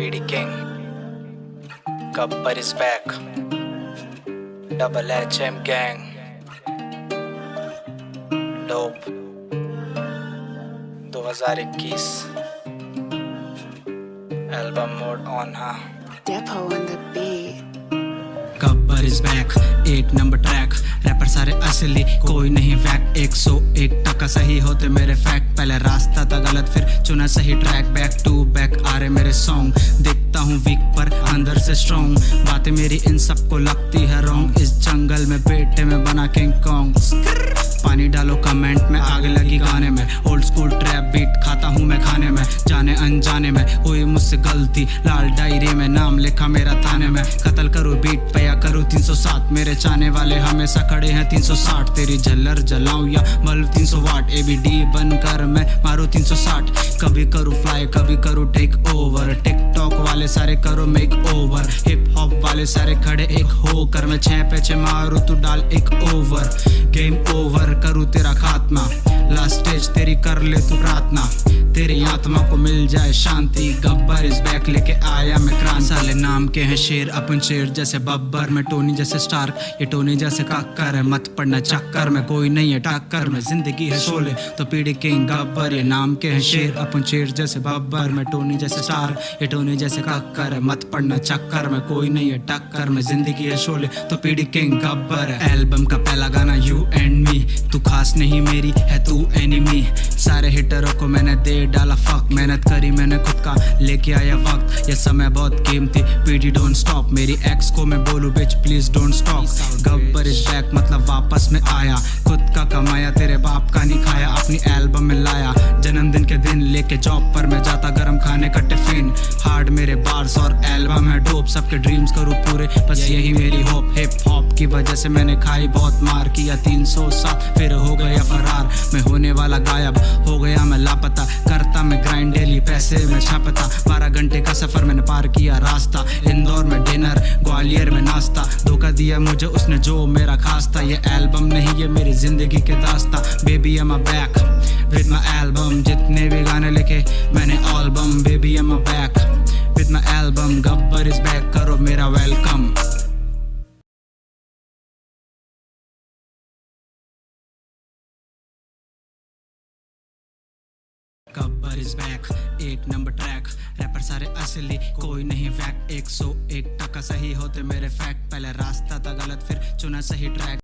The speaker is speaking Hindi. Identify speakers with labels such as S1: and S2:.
S1: Lady king Gabbar is back double H M gang dope दो हज़ार
S2: इक्कीस. एल्बम मोड ऑन
S3: हा. Gabbar is back eight number track rapper सारे असली, कोई नहीं वैक एक सौ एक टका सही होते मेरे फैक्ट पहले रास्ता था गलत, फिर चुना सही ट्रैक बैक टू बैक आ रहे मेरे सॉन्ग देखता हूँ वीक पर अंदर से स्ट्रॉन्ग बातें मेरी इन सबको लगती है रॉन्ग इस जंगल में बेटे में बना किंग कॉन्ग पानी डालो कमेंट में, आग लगी गाने में। ओल्ड स्कूल जाने अनजाने में हुई मुझसे गलती। लाल डायरी में नाम लिखा मेरा थाने में। कत्ल करूँ बीट पे या करूँ 307 मेरे चाने वाले हमेशा खड़े हैं। 360 तेरी झल्लर जलाऊं या बल्ब? 300 वाट एबीडी बनकर मैं मारू 360 कभी करूँ फ्लाई कभी करूँ टेक ओवर वाले सारे करो मेक ओवर हिप हॉप वाले सारे खड़े एक होकर। मैं छह पे छह मारू, तू डाल एक ओवर गेम ओवर करूँ तेरा खात्मा. लास्ट स्टेज तेरी कर ले तू प्रार्थना. तेरी आत्मा को मिल जाए शांति. गब्बर इस बैक लेके आया मैं क्रांति. साले नाम के हैं शेर, अपन शेर जैसे बब्बर. मैं टोनी जैसे स्टार्क, ये टोनी जैसे काकर है। मत पड़ना चक्कर, में कोई नहीं है टक्कर. में ज़िंदगी है शोले तो पीढ़ी किंग गब्बर. ये नाम के हैं शेर, अपन शेर जैसे बब्बर. मैं टोनी जैसे स्टार्क, ये टोनी जैसे काकर है। मत पढ़ना चक्कर, में कोई नहीं है टक्कर, में ज़िंदगी है शोले तो पीढ़ी किंग गब्बर एल्बम का पहला गाना यू एंड मी तू खास नहीं मेरी है, तू एनिमी सारे हिटरों को मैंने दे डाला फक मेहनत करी मैंने खुद का, लेके आया वक्त। ये समय बहुत कीमती पीडी डोंट स्टॉप मेरी एक्स को मैं बोलू bitch please don't stop Gabbar is back मतलब वापस में आया। खुद का कमाया, तेरे बाप का नहीं खाया, अपनी एल्बम में लाया। जन्मदिन के दिन लेके जॉब पर मैं जाता, गरम खाने का टिफ़िन हार्ड मेरे बार्स और एल्बम है डोप सबके ड्रीम्स करूँ पूरे। बस यही मेरी होप हिप हॉप की वजह से मैंने खाई, बहुत मार किया 307 फिर हो गया फरार। मैं होने वाला गायब, हो गया मैं लापता। करता मैं ग्राइंड डेली पैसे में छापता। बारह घंटे का सफ़र मैंने पार किया रास्ता। इंदौर में डिनर ग्वालियर में नाश्ता। धोखा दिया मुझे, उसने जो मेरा खास था ये एल्बम नहीं, ये मेरी ज़िंदगी के दास्ता। Baby I'm back with my album जितने भी गाने लिखे, मैंने album baby I'm back with my album Gabbar is back करो मेरा वेलकम गब्बर इज़ बैक एक नंबर ट्रैक रैपर सारे असली, कोई नहीं सौ एक टका सही होते मेरे फैक्ट पहले रास्ता था गलत, फिर चुना सही ट्रैक